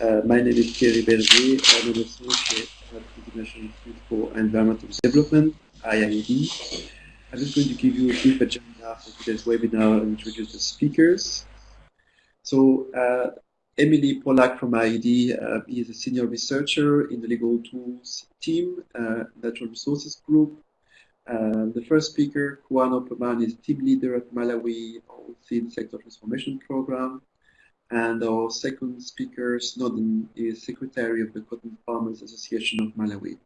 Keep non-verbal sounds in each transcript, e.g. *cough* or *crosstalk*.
Uh, my name is Thierry Berger. I'm an associate at the International Institute for Environmental Development, IIED. I'm just going to give you a brief agenda for today's webinar and introduce the speakers. So, uh, Emily Polack from IIED uh, is a senior researcher in the legal tools team, uh, Natural Resources Group. Uh, the first speaker, Kuan Opperman, is team leader at Malawi Oilseed Sector Transformation Program. And our second speaker, Snowden, is secretary of the Cotton Farmers Association of Malawi.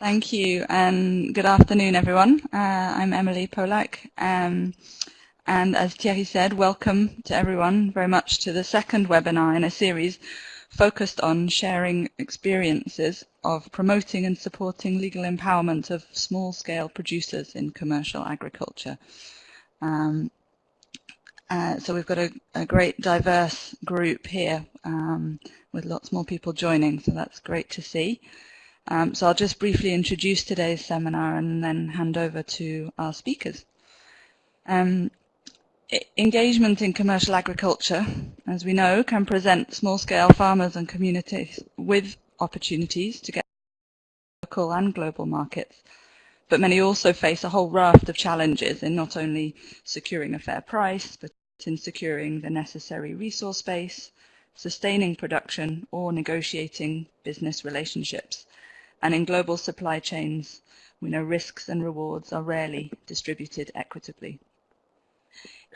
Thank you, and good afternoon, everyone. Uh, I'm Emily Polack, um, and as Thierry said, welcome to everyone very much to the second webinar in a series focused on sharing experiences of promoting and supporting legal empowerment of small-scale producers in commercial agriculture. Um, uh, so we've got a, a, great diverse group here um, with lots more people joining, so that's great to see. Um, so I'll just briefly introduce today's seminar and then hand over to our speakers. Um, engagement in commercial agriculture, as we know, can present small-scale farmers and communities with opportunities to get local and global markets. But many also face a whole raft of challenges in not only securing a fair price, but in securing the necessary resource base, sustaining production, or negotiating business relationships. And in global supply chains, we know risks and rewards are rarely distributed equitably.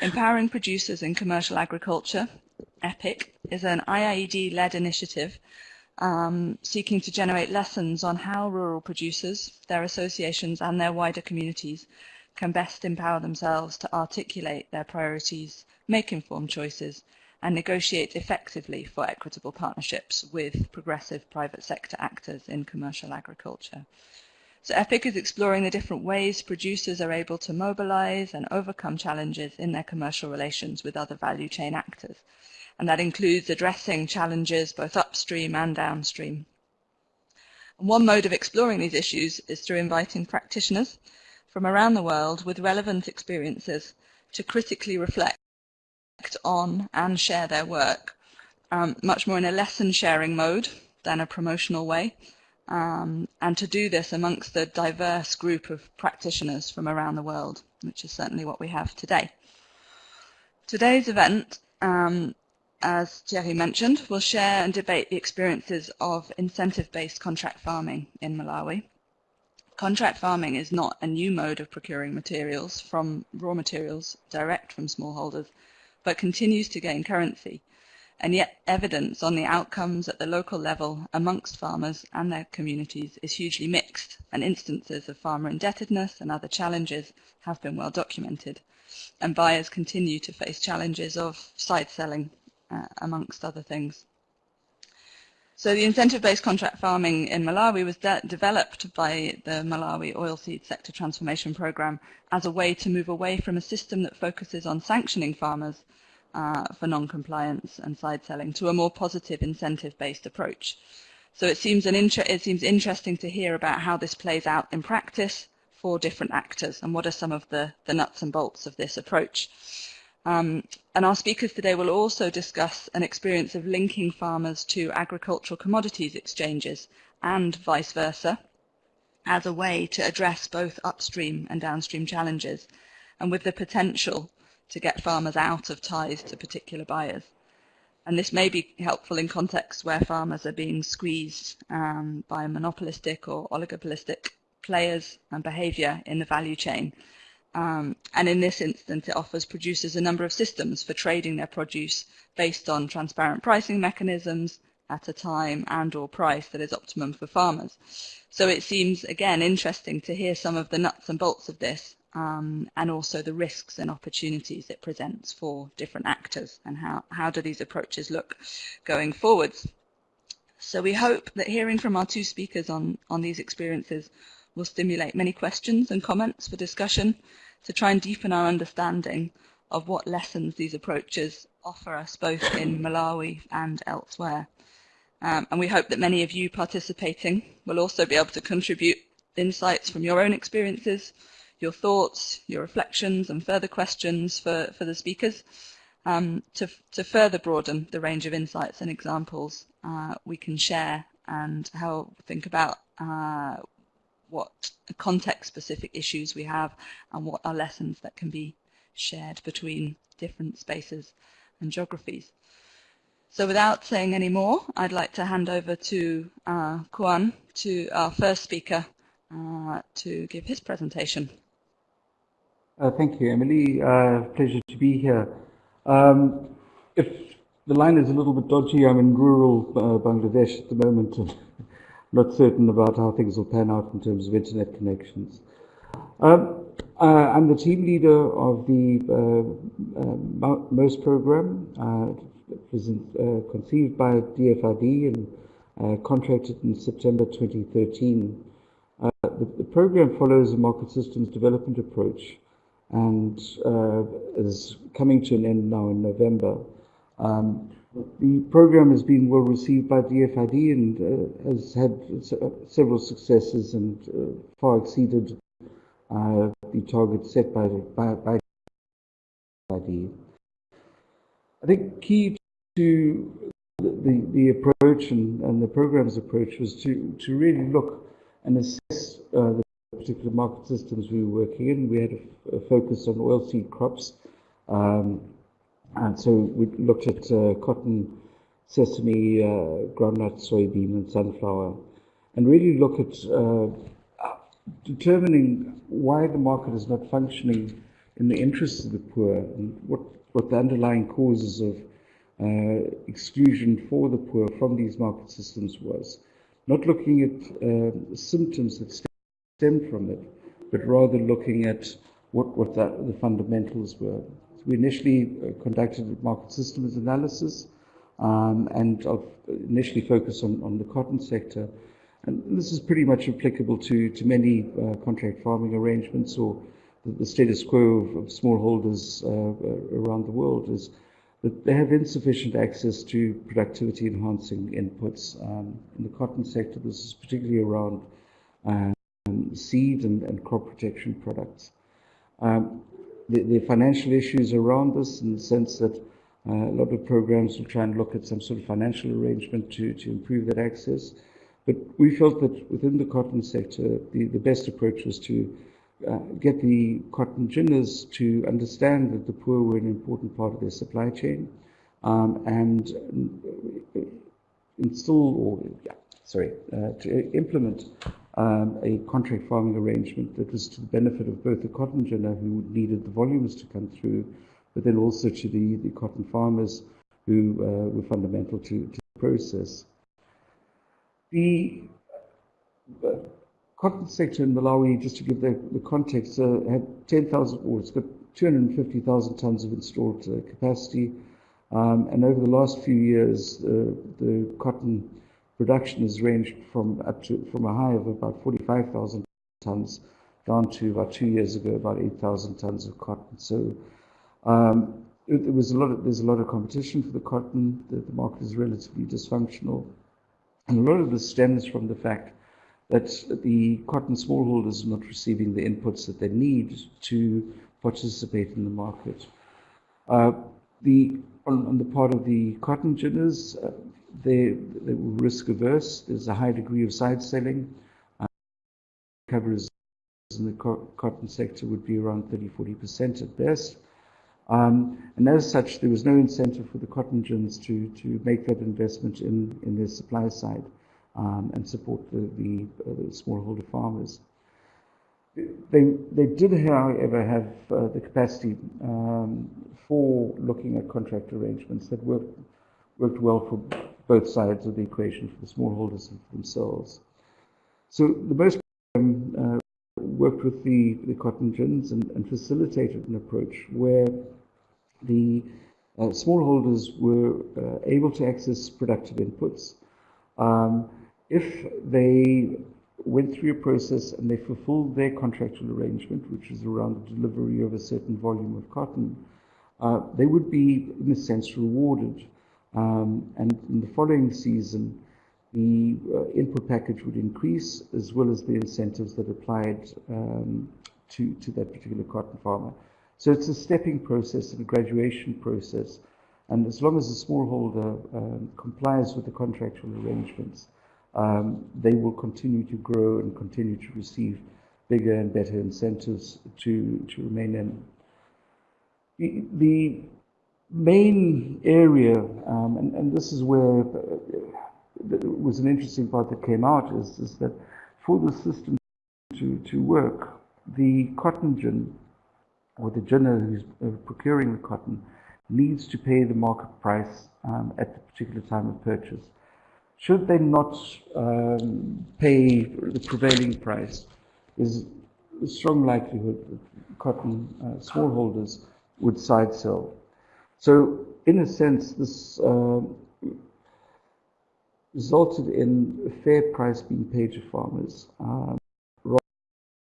Empowering Producers in Commercial Agriculture, EPIC, is an IIED-led initiative um, seeking to generate lessons on how rural producers, their associations and their wider communities can best empower themselves to articulate their priorities, make informed choices and negotiate effectively for equitable partnerships with progressive private sector actors in commercial agriculture. So EPIC is exploring the different ways producers are able to mobilize and overcome challenges in their commercial relations with other value chain actors. And that includes addressing challenges both upstream and downstream. And one mode of exploring these issues is through inviting practitioners from around the world with relevant experiences to critically reflect on and share their work, um, much more in a lesson sharing mode than a promotional way, um, and to do this amongst the diverse group of practitioners from around the world, which is certainly what we have today. Today's event, um, as Thierry mentioned, will share and debate the experiences of incentive-based contract farming in Malawi. Contract farming is not a new mode of procuring materials from raw materials direct from smallholders, but continues to gain currency, and yet evidence on the outcomes at the local level amongst farmers and their communities is hugely mixed, and instances of farmer indebtedness and other challenges have been well documented. And buyers continue to face challenges of side selling, uh, amongst other things. So the incentive-based contract farming in Malawi was de developed by the Malawi Oilseed Sector Transformation Program as a way to move away from a system that focuses on sanctioning farmers uh, for non-compliance and side selling to a more positive incentive-based approach. So it seems, an it seems interesting to hear about how this plays out in practice for different actors and what are some of the, the nuts and bolts of this approach. Um, and our speakers today will also discuss an experience of linking farmers to agricultural commodities exchanges and vice versa as a way to address both upstream and downstream challenges and with the potential to get farmers out of ties to particular buyers. And this may be helpful in contexts where farmers are being squeezed um, by monopolistic or oligopolistic players and behavior in the value chain um, and in this instance, it offers producers a number of systems for trading their produce based on transparent pricing mechanisms at a time and or price that is optimum for farmers. So it seems, again, interesting to hear some of the nuts and bolts of this um, and also the risks and opportunities it presents for different actors and how, how do these approaches look going forwards. So we hope that hearing from our two speakers on, on these experiences will stimulate many questions and comments for discussion to try and deepen our understanding of what lessons these approaches offer us both in *coughs* Malawi and elsewhere. Um, and we hope that many of you participating will also be able to contribute insights from your own experiences, your thoughts, your reflections and further questions for, for the speakers. Um, to, to further broaden the range of insights and examples uh, we can share and help think about uh, what context-specific issues we have and what are lessons that can be shared between different spaces and geographies. So without saying any more, I'd like to hand over to uh, Kuan, to our first speaker, uh, to give his presentation. Uh, thank you, Emily. Uh, pleasure to be here. Um, if the line is a little bit dodgy, I'm in rural uh, Bangladesh at the moment and not certain about how things will pan out in terms of internet connections. Um, uh, I'm the team leader of the uh, MOST program. It was uh, conceived by DFID and uh, contracted in September 2013. Uh, the, the, program follows a market systems development approach and uh, is coming to an end now in November. Um, the program has been well received by the DFID and uh, has had uh, several successes and far exceeded the targets set by, by, by DFID. I think key to the, the approach and, and the program's approach was to, to really look and assess uh, the particular market systems we were working in. We had a, a focus on oilseed crops. Um, and so we looked at uh, cotton, sesame, uh, groundnut, soybean, and sunflower, and really look at uh, determining why the market is not functioning in the interests of the poor and what, what the underlying causes of uh, exclusion for the poor from these market systems was. Not looking at uh, symptoms that stem from it, but rather looking at what, what the, the fundamentals were. We initially uh, conducted market systems analysis um, and initially focused on, on the cotton sector. And this is pretty much applicable to, to many uh, contract farming arrangements or the, the status quo of, of smallholders uh, around the world is that they have insufficient access to productivity enhancing inputs. Um, in the cotton sector, this is particularly around um, seed and, and, crop protection products. Um, the, the, financial issues around this in the sense that uh, a lot of programs will try and look at some sort of financial arrangement to, to improve that access. But we felt that within the cotton sector, the, the best approach was to uh, get the cotton ginners to understand that the poor were an important part of their supply chain um, and install or yeah, sorry uh, to implement um, a contract farming arrangement that was to the benefit of both the cotton ginner who needed the volumes to come through, but then also to the, the cotton farmers who uh, were fundamental to, to the process. The uh, cotton sector in Malawi, just to give the, the context, uh, had 10,000, or it's got 250,000 tons of installed uh, capacity. Um, and over the last few years, uh, the cotton production has ranged from up to from a high of about 45,000 tons down to about two years ago about 8,000 tons of cotton. So um, it, it, was a lot of, there's a lot of competition for the cotton. The, the market is relatively dysfunctional, and a lot of this stems from the fact that the cotton smallholders are not receiving the inputs that they need to participate in the market. Uh, the, on, on, the part of the cotton ginners, uh, they, they were risk averse. There's a high degree of side selling. Uh, coverage in the co cotton sector would be around 30 40% at best. Um, and as such, there was no incentive for the cotton gins to, to make that investment in, in their supply side um, and support the, the, uh, the, smallholder farmers. They, they did, however, have uh, the capacity um, for looking at contract arrangements that worked, worked well for both sides of the equation, for the smallholders themselves. So the MOST um, uh, worked with the, the cotton gins and, and, facilitated an approach where the uh, smallholders were uh, able to access productive inputs um, if they went through a process and they fulfilled their contractual arrangement, which is around the delivery of a certain volume of cotton, uh, they would be, in a sense, rewarded. Um, and in the following season, the uh, input package would increase, as well as the incentives that applied um, to, to that particular cotton farmer. So it's a stepping process and a graduation process. And as long as the smallholder um, complies with the contractual arrangements, um, they will continue to grow and continue to receive bigger and better incentives to, to remain in. The, the main area, um, and, and this is where uh, was an interesting part that came out, is, is that for the system to, to work, the cotton gin, or the ginner who's uh, procuring the cotton, needs to pay the market price um, at the particular time of purchase. Should they not um, pay the prevailing price, there's a strong likelihood that cotton uh, smallholders would side sell. So, in a sense, this uh, resulted in a fair price being paid to farmers um,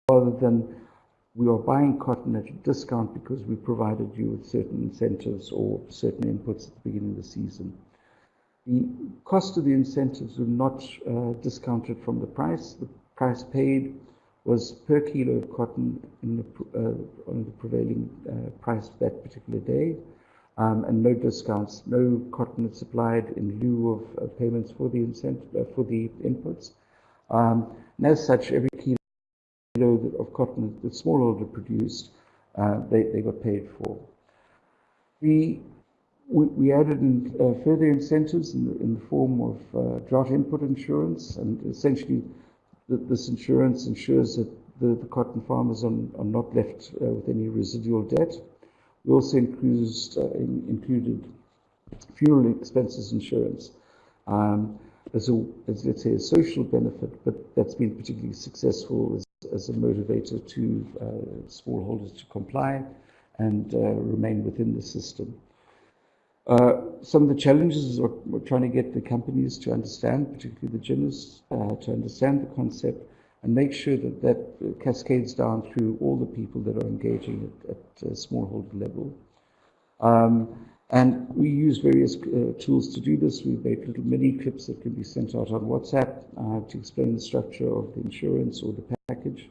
rather than we are buying cotton at a discount because we provided you with certain incentives or certain inputs at the beginning of the season. The cost of the incentives were not uh, discounted from the price. The price paid was per kilo of cotton in the, uh, on the prevailing uh, price for that particular day, um, and no discounts, no cotton supplied in lieu of payments for the incentive uh, for the inputs. Um, and as such, every kilo of cotton that smallholder produced, uh, they, they got paid for. We, we, added in, uh, further incentives in the, in the form of uh, drought input insurance, and essentially this insurance ensures that the, the cotton farmers are, are not left uh, with any residual debt. We also includes, uh, in, included funeral expenses insurance. Um, as a, as let's say, a social benefit, but that's been particularly successful as as a motivator to uh, smallholders to comply and uh, remain within the system. Uh, some of the challenges are we're trying to get the companies to understand, particularly the ginners, uh, to understand the concept and make sure that that cascades down through all the people that are engaging at, at a smallholder level. Um, and we use various uh, tools to do this. We make little mini clips that can be sent out on WhatsApp uh, to explain the structure of the insurance or the package.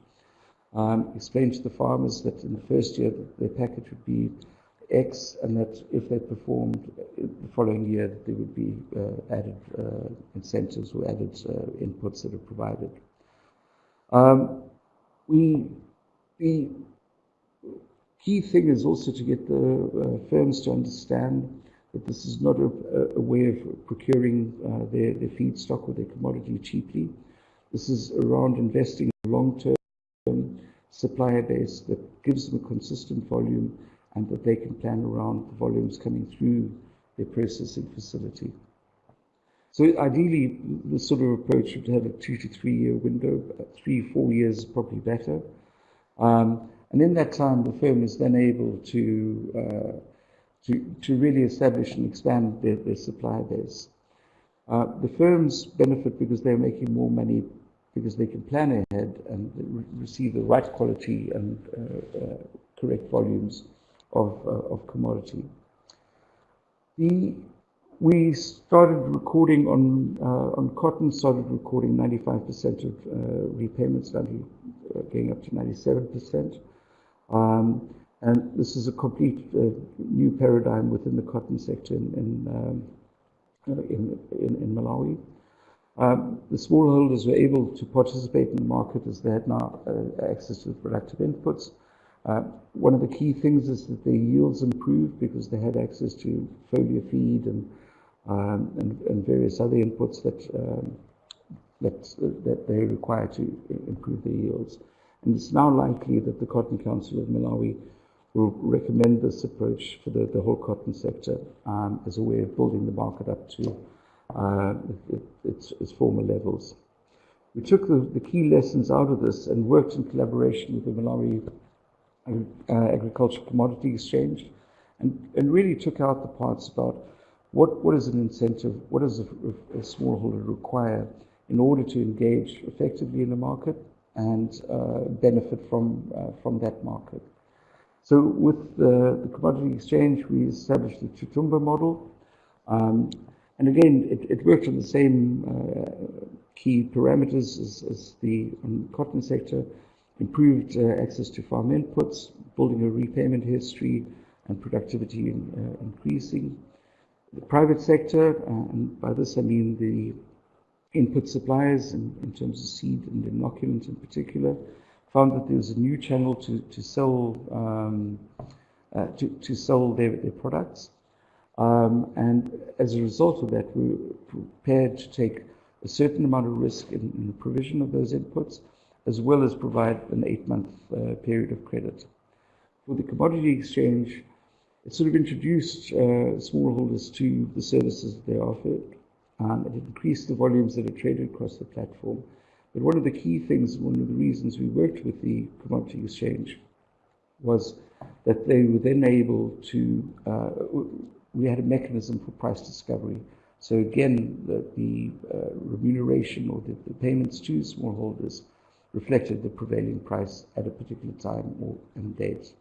Um, explain to the farmers that in the first year their package would be X, and that if they performed the following year, there would be uh, added uh, incentives or added uh, inputs that are provided. Um, we, the key thing is also to get the uh, firms to understand that this is not a, a way of procuring uh, their, their feedstock or their commodity cheaply. This is around investing in a long-term supplier base that gives them a consistent volume and that they can plan around the volumes coming through their processing facility. So ideally, this sort of approach would have a two to three year window. Three, four years is probably better. Um, and in that time, the firm is then able to, uh, to, to really establish and expand their, their supply base. Uh, the firms benefit because they're making more money because they can plan ahead and re receive the right quality and uh, uh correct volumes of, uh, of commodity. The, we started recording on, uh, on cotton, started recording 95% of repayments, value going up to 97%. Um, and this is a complete uh, new paradigm within the cotton sector in, in, um, uh, in, in, in, Malawi. Um, the smallholders were able to participate in the market as they had now uh, access to productive inputs. Uh, one of the key things is that their yields improved because they had access to foliar feed and, um, and, and, various other inputs that, um, that, that they require to improve their yields. And it's now likely that the Cotton Council of Malawi will recommend this approach for the, the whole cotton sector um, as a way of building the market up to uh, its, its former levels. We took the, the key lessons out of this and worked in collaboration with the Malawi uh, Agricultural Commodity Exchange and, and really took out the parts about what, what is an incentive, what does a, a smallholder require in order to engage effectively in the market and uh, benefit from, uh, from that market. So with the, the, commodity exchange, we established the Tutumba model. Um, and again, it, it, worked on the same uh, key parameters as, as the cotton sector. improved uh, access to farm inputs, building a repayment history, and productivity in, uh, increasing. The private sector, and by this I mean the input suppliers in, in terms of seed and inoculants in particular, found that there was a new channel to, to sell um, uh, to, to sell their, their products. Um, and as a result of that, we were prepared to take a certain amount of risk in, in the provision of those inputs, as well as provide an eight-month uh, period of credit. For the commodity exchange, it sort of introduced uh, smallholders to the services that they offered. Um, it increased the volumes that are traded across the platform. But one of the key things, one of the reasons we worked with the commodity exchange was that they were then able to, uh, we had a mechanism for price discovery. So again, the, the uh, remuneration or the, the, payments to smallholders reflected the prevailing price at a particular time or and date.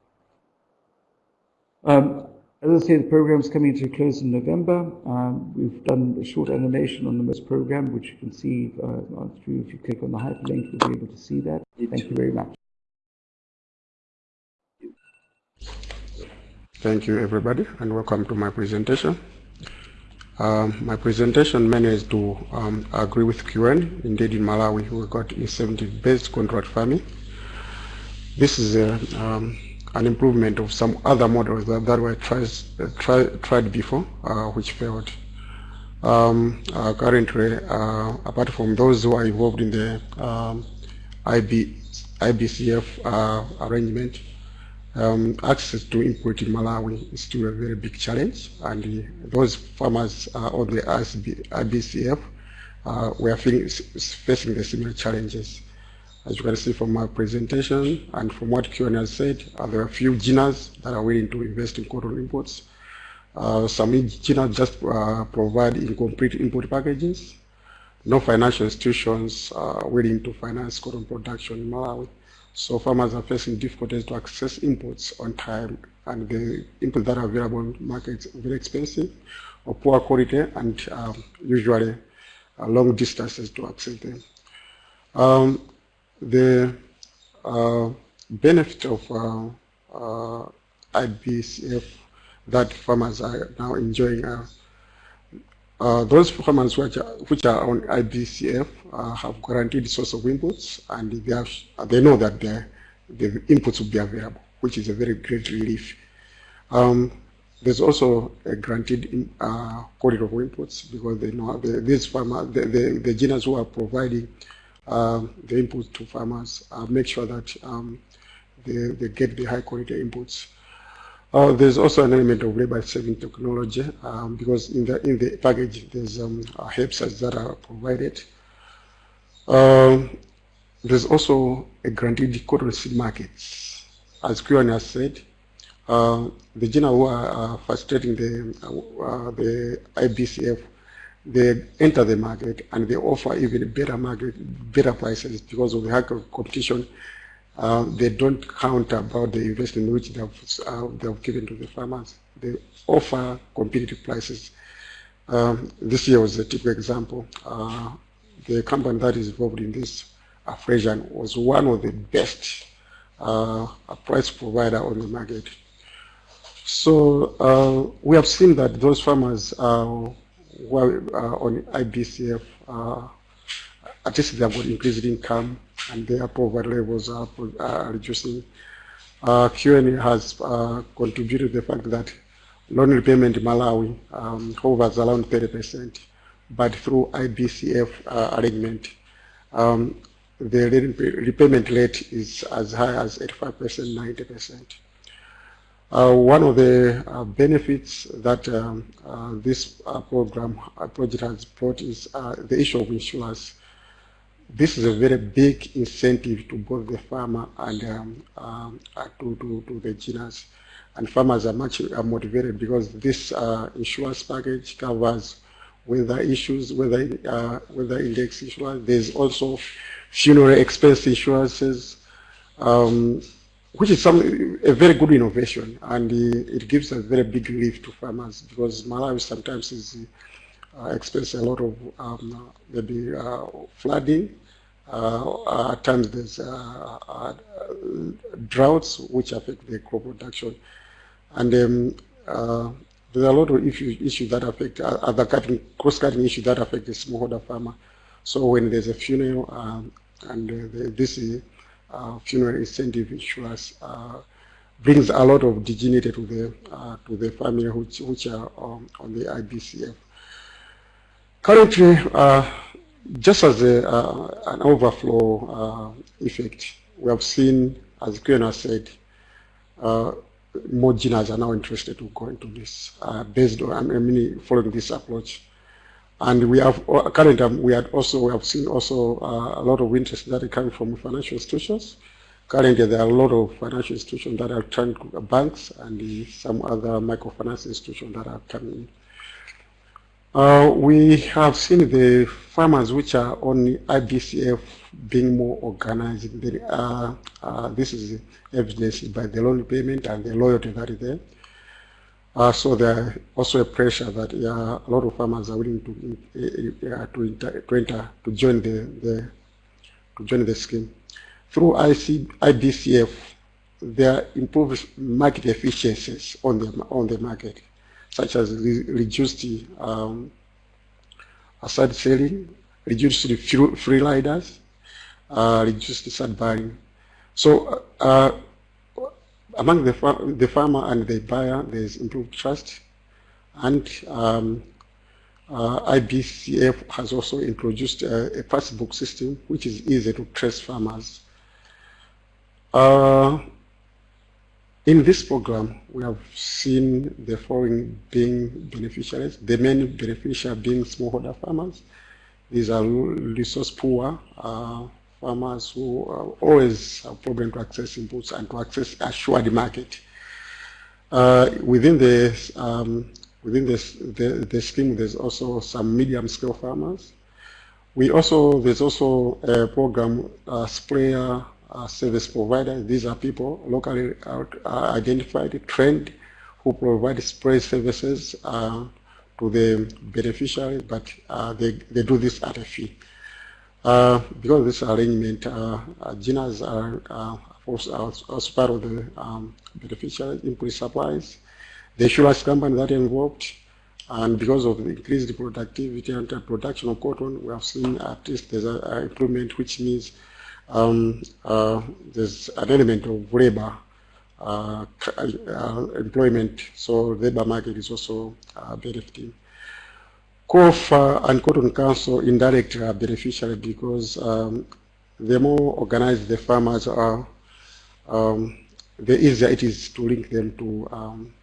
Um, as I say, the program is coming to a close in November. Um, we've done a short animation on the MOST program, which you can see uh, through. If you click on the hyperlink, you'll be able to see that. Thank you very much. Thank you, everybody, and welcome to my presentation. Um, my presentation is to um, agree with QN. Indeed, in Malawi, we got incentive-based contract farming. This is a um, an improvement of some other models that, that were tried, try, tried before, uh, which failed. Um, uh, currently, uh, apart from those who are involved in the um, IB, IBCF uh, arrangement, um, access to input in Malawi is still a very big challenge, and those farmers on the IBCF uh, were facing the similar challenges. As you can see from my presentation and from what QN has said, uh, there are a few ginners that are willing to invest in cotton imports. Uh, some ginners just uh, provide incomplete import packages. No financial institutions are willing to finance cotton production in Malawi. So farmers are facing difficulties to access imports on time and the inputs that are available in markets are very expensive or poor quality and um, usually uh, long distances to access them. Um, the uh, benefit of uh, uh, IBCF that farmers are now enjoying are uh, those farmers which are, which are on IBCF uh, have guaranteed source of inputs and they, have, they know that the, the inputs will be available, which is a very great relief. Um, there's also a guaranteed in, uh, quality of inputs because they know the, these farmers, the, the, the who are providing the inputs to farmers, uh, make sure that um, they, they get the high quality inputs. Uh, there's also an element of labor saving technology um, because in the in the package there's um, herbicides that are provided. Um, there's also a guaranteed cotton seed markets. As Kieran has said, uh, the general who are uh, facilitating the, uh, the IBCF they enter the market and they offer even better market, better prices because of the high competition. Uh, they don't count about the investment which they have, uh, they have given to the farmers. They offer competitive prices. Um, this year was a typical example. Uh, the company that is involved in this, Afrisian, was one of the best uh, price provider on the market. So uh, we have seen that those farmers well, uh, on IBCF, uh, at least they have got increased income and their poverty levels are, are reducing. Uh, QN has uh, contributed to the fact that loan repayment in Malawi um, hovers around 30%, but through IBCF uh, arrangement, um, the repayment rate is as high as 85%, 90%. Uh, one of the uh, benefits that um, uh, this uh, program uh, project has brought is uh, the issue of insurance. This is a very big incentive to both the farmer and um, um, to, to, to, the ginners. And farmers are much motivated because this insurance package covers weather issues, weather, weather index insurance. There's also funeral expense insurances. Um, which is some a very good innovation, and uh, it gives a very big relief to farmers because Malawi sometimes is uh, experiences a lot of um, maybe uh, flooding. Uh, at times there's uh, droughts which affect the crop production. And um, uh, there are a lot of issues, that affect, uh, other cutting, cross-cutting issues that affect the smallholder farmer. So when there's a funeral um, and uh, this uh, funeral incentive insurance uh, brings a lot of dignity to the uh, to the family which which are um, on the IBCF. Currently, uh, just as a, uh, an overflow effect, we have seen, as Kiona said, more ginners are now interested to go into this based on, I mean, following this approach. And we have currently we had also we have seen also uh, a lot of interest that are coming from financial institutions. Currently, there are a lot of financial institutions that are trying to banks and some other microfinance institutions that are coming. Uh, we have seen the farmers which are on IBCF being more organized. Uh, uh, this is evidenced by the loan payment and the loyalty that is there. Uh, so there are also a pressure that yeah, a lot of farmers are willing to uh, to, enter, to enter to join the, the to join the scheme. Through IC, IBCF, there are improved market efficiencies on the on the market, such as re reduced um, aside selling, reduced free riders, uh, reduced sad buying. So uh, among the, far the farmer and the buyer, there's improved trust. And um, uh, IBCF has also introduced a, a passbook system, which is easy to trace farmers. Uh, in this program, we have seen the following being beneficiaries, the main beneficiary being smallholder farmers. These are resource poor, uh, farmers who always have problem to access inputs and to access assured market. Uh, within the um, within this, the, the scheme, there's also some medium-scale farmers. We also there's also a program uh, sprayer uh, service provider. These are people locally uh, identified, trained, who provide spray services uh, to the beneficiary, but uh, they, they do this at a fee. Uh, because of this arrangement, uh, uh, ginners are uh, also, also part of the um, beneficial input supplies. The insurance company that involved, and because of the increased productivity and production of cotton, we have seen at least there's an improvement, which means um, uh, there's an element of labor uh, uh, employment, so labor market is also uh, benefiting. COFA and Cotton Council indirectly are beneficiary because um, the more organized the farmers are, um, the easier it is to link them to um,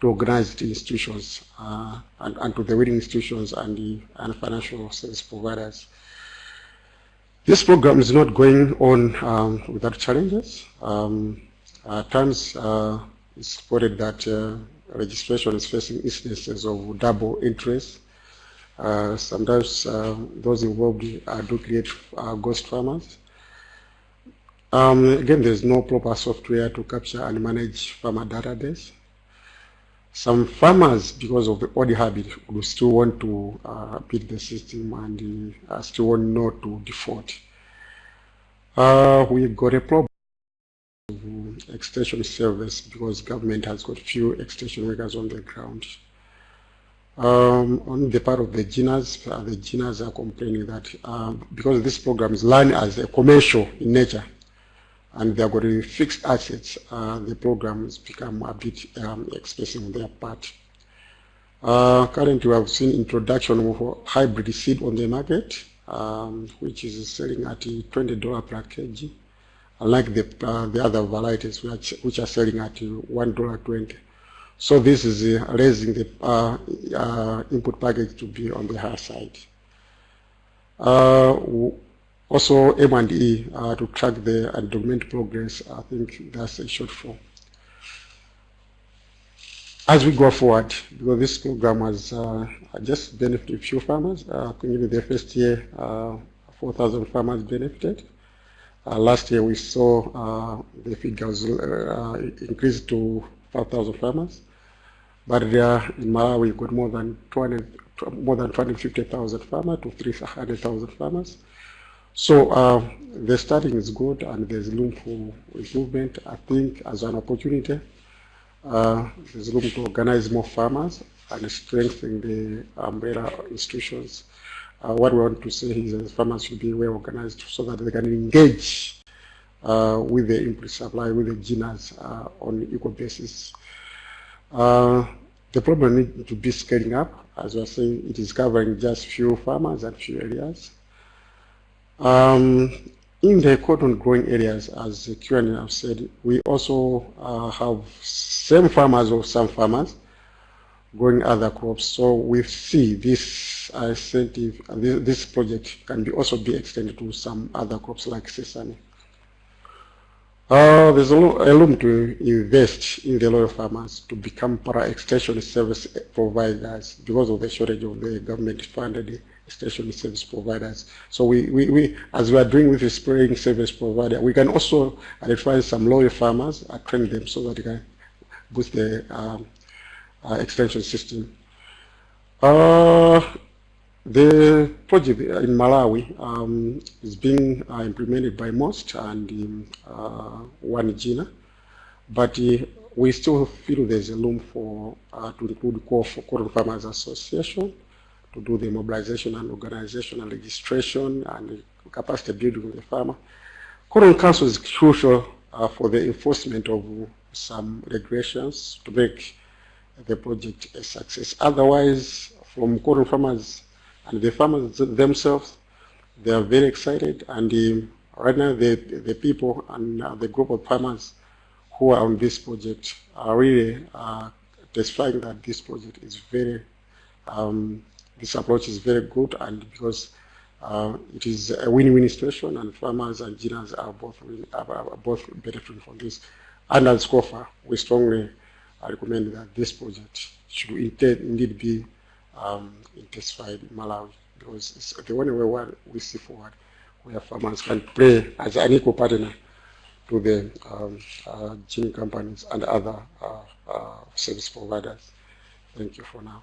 to organized institutions uh, and, and, to the winning institutions and the and financial service providers. This program is not going on um, without challenges. Um, at times, uh, it's reported that uh, registration is facing instances of double interest. Uh, sometimes uh, those involved uh, do create uh, ghost farmers. Um, again, there's no proper software to capture and manage farmer database. Some farmers, because of the old habit, will still want to uh, beat the system and uh, still want not to default. We got a problem extension service because government has got few extension workers on the ground. Um, on the part of the ginners, uh, the ginners are complaining that um, because this program is run as a commercial in nature and they're going to fixed assets, uh, the program has become a bit um, expensive on their part. Uh, currently, we have seen introduction of hybrid seed on the market, um, which is selling at $20 per kg unlike the, uh, the other varieties which, which are selling at $1.20. So this is uh, raising the uh, uh, input package to be on the higher side. Uh, also M&E uh, to track the and document progress, I think that's a shortfall. As we go forward, because this program has just benefited a few farmers, uh, the first year, 4,000 farmers benefited. Uh, last year we saw uh, the figures uh, increase to 5,000 farmers, but in Malawi we got more than 200, more than 250,000 farmers to 300,000 farmers. So uh, the starting is good and there's room for improvement. I think as an opportunity, uh, there's room to organize more farmers and strengthen the umbrella institutions. Uh, what we want to say is that farmers should be well organized so that they can engage uh, with the input supply, with the ginners uh, on equal basis. Uh, the problem needs to be scaling up. As we are saying, it is covering just few farmers and few areas. Um, in the cotton growing areas, as Q&A have said, we also uh, have same farmers or some farmers growing other crops. So we see this incentive, this, project can be also be extended to some other crops like sesame. Uh, there's a, a room to invest in the local farmers to become para-extension service providers because of the shortage of the government-funded extension service providers. So we, we, we, as we are doing with the spraying service provider, we can also identify some local farmers train them so that they can boost the um, uh, extension system. Uh, the project in Malawi um, is being uh, implemented by MOST and um, uh, one ginner, but uh, we still feel there's a room for uh, to include Cotton Farmers Association to do the mobilization and organization and registration and capacity building of the farmer. Cotton Council is crucial for the enforcement of some regulations to make the project a success. Otherwise, from cotton farmers and the farmers themselves, they are very excited. And um, right now, the, the people and uh, the group of farmers who are on this project are really uh, testifying that this project is very, um, this approach is very good, and because uh, it is a win-win situation, and farmers and ginners are both are both benefiting from this. And as SCOFA, we strongly recommend that this project should indeed be um, intensified in Malawi because it's the only way we see forward where farmers can play as an equal partner to the um, uh, gene companies and other uh, uh, service providers. Thank you for now.